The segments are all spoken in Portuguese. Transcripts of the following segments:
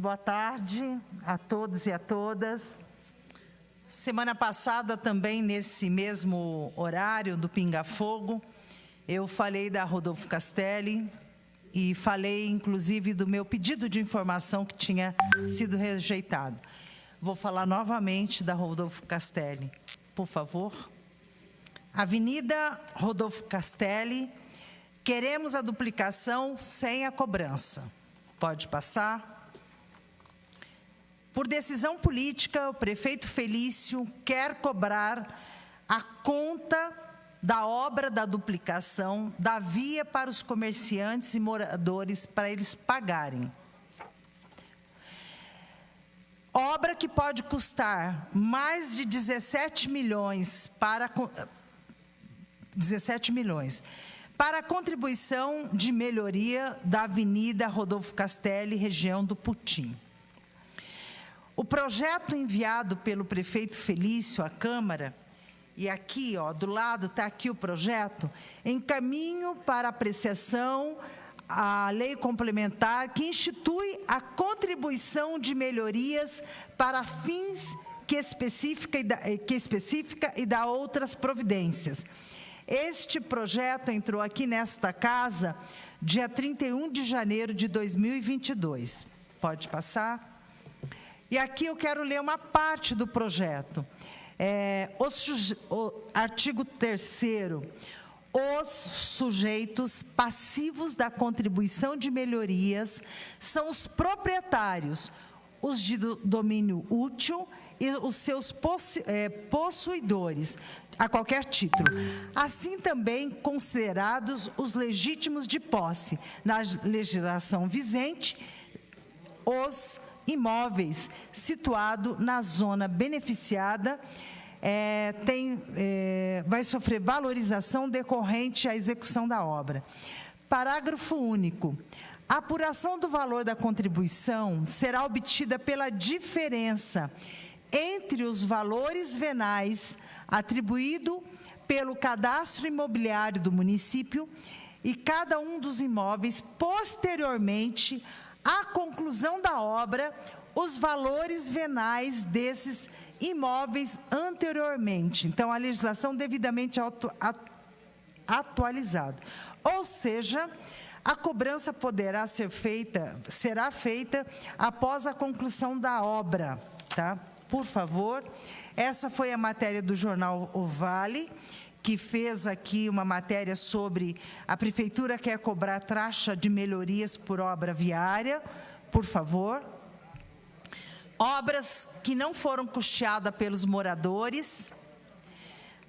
Boa tarde a todos e a todas. Semana passada, também nesse mesmo horário do Pinga Fogo, eu falei da Rodolfo Castelli e falei, inclusive, do meu pedido de informação que tinha sido rejeitado. Vou falar novamente da Rodolfo Castelli, por favor. Avenida Rodolfo Castelli, queremos a duplicação sem a cobrança. Pode passar. Por decisão política, o prefeito Felício quer cobrar a conta da obra da duplicação da via para os comerciantes e moradores para eles pagarem. Obra que pode custar mais de 17 milhões para 17 milhões para a contribuição de melhoria da Avenida Rodolfo Castelli, região do Putim. O projeto enviado pelo prefeito Felício à Câmara, e aqui, ó, do lado está aqui o projeto, em caminho para apreciação a lei complementar que institui a contribuição de melhorias para fins que especifica e dá, que especifica e dá outras providências. Este projeto entrou aqui nesta casa dia 31 de janeiro de 2022. Pode passar? E aqui eu quero ler uma parte do projeto. É, o, artigo 3 os sujeitos passivos da contribuição de melhorias são os proprietários, os de domínio útil e os seus é, possuidores, a qualquer título. Assim também considerados os legítimos de posse, na legislação vigente, os imóveis situados na zona beneficiada é, tem, é, vai sofrer valorização decorrente à execução da obra. Parágrafo único. A apuração do valor da contribuição será obtida pela diferença entre os valores venais atribuído pelo cadastro imobiliário do município e cada um dos imóveis posteriormente à conclusão da obra, os valores venais desses imóveis anteriormente. Então, a legislação devidamente atu atualizada. Ou seja, a cobrança poderá ser feita, será feita após a conclusão da obra, tá? Por favor, essa foi a matéria do jornal O Vale, que fez aqui uma matéria sobre a prefeitura quer cobrar taxa de melhorias por obra viária. Por favor obras que não foram custeadas pelos moradores,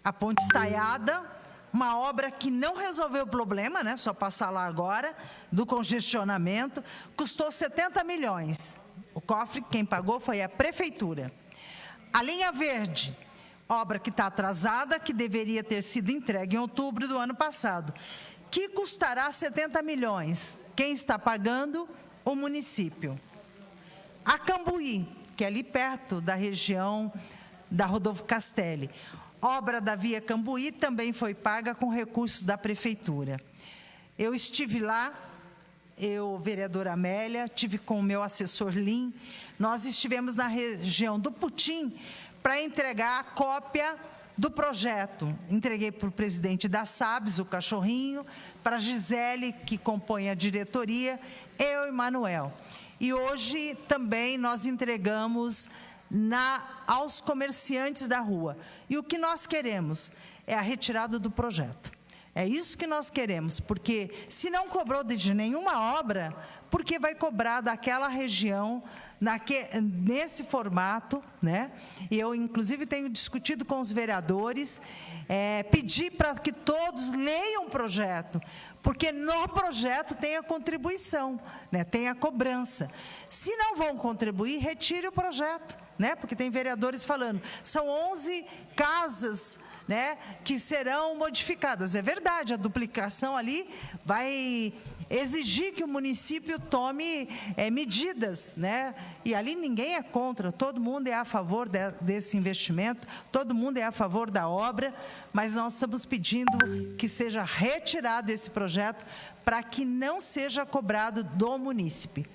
a ponte estaiada, uma obra que não resolveu o problema, né, só passar lá agora, do congestionamento, custou 70 milhões. O cofre, quem pagou foi a prefeitura. A linha verde, obra que está atrasada, que deveria ter sido entregue em outubro do ano passado, que custará 70 milhões. Quem está pagando? O município. A Cambuí, que é ali perto da região da Rodolfo Castelli. Obra da Via Cambuí também foi paga com recursos da Prefeitura. Eu estive lá, eu, vereadora Amélia, tive com o meu assessor Lim, nós estivemos na região do Putim para entregar a cópia do projeto. Entreguei para o presidente da SABS, o cachorrinho, para a Gisele, que compõe a diretoria, eu e Manuel. E hoje também nós entregamos na, aos comerciantes da rua. E o que nós queremos é a retirada do projeto. É isso que nós queremos, porque se não cobrou de nenhuma obra, por que vai cobrar daquela região naque, nesse formato, né? Eu, inclusive, tenho discutido com os vereadores, é, pedir para que todos leiam o projeto, porque no projeto tem a contribuição, né, tem a cobrança. Se não vão contribuir, retire o projeto, né, porque tem vereadores falando, são 11 casas né, que serão modificadas. É verdade, a duplicação ali vai exigir que o município tome é, medidas, né? E ali ninguém é contra, todo mundo é a favor de, desse investimento, todo mundo é a favor da obra, mas nós estamos pedindo que seja retirado esse projeto para que não seja cobrado do munícipe.